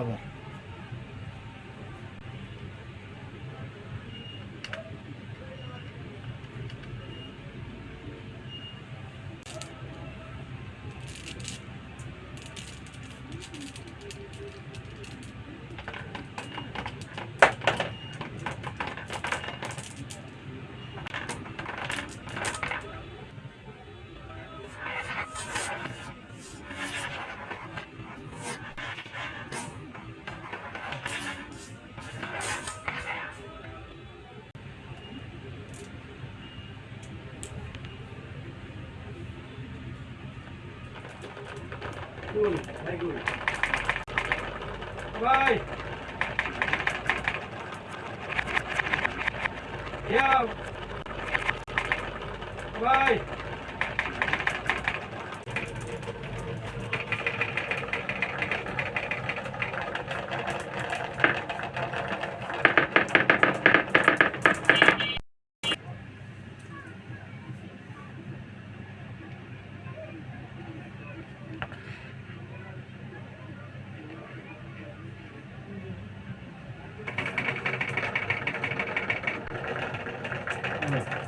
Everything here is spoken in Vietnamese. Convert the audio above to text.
好 ver Good, very good. Bye. Yeah. Bye. Cabinet.